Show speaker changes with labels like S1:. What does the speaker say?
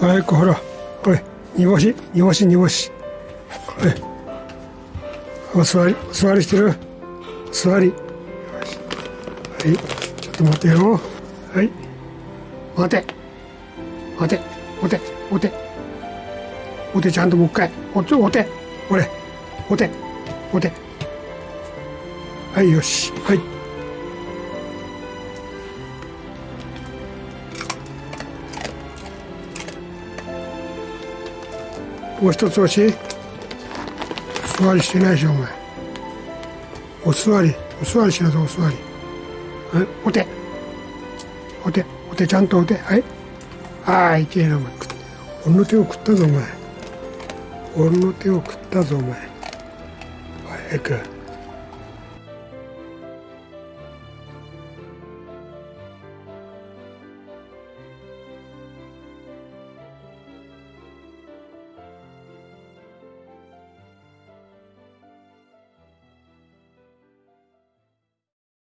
S1: はいほらこれ煮干し？煮干し煮干し。はいお座りお座りしてる？座り。はい。ちょっと待ってよ。はい。待て。待て。おて。おて。おてちゃんともう一回。おておて。これ。おて。おて。はいよし。はい。もう一つ押し座りしてないでしょお前。お座り。お座りしなさいお座り。はいお手。お手。お手ちゃんとお手。はい。ああいけえなお前。俺の手を食ったぞお前。俺の手を食ったぞお前。早く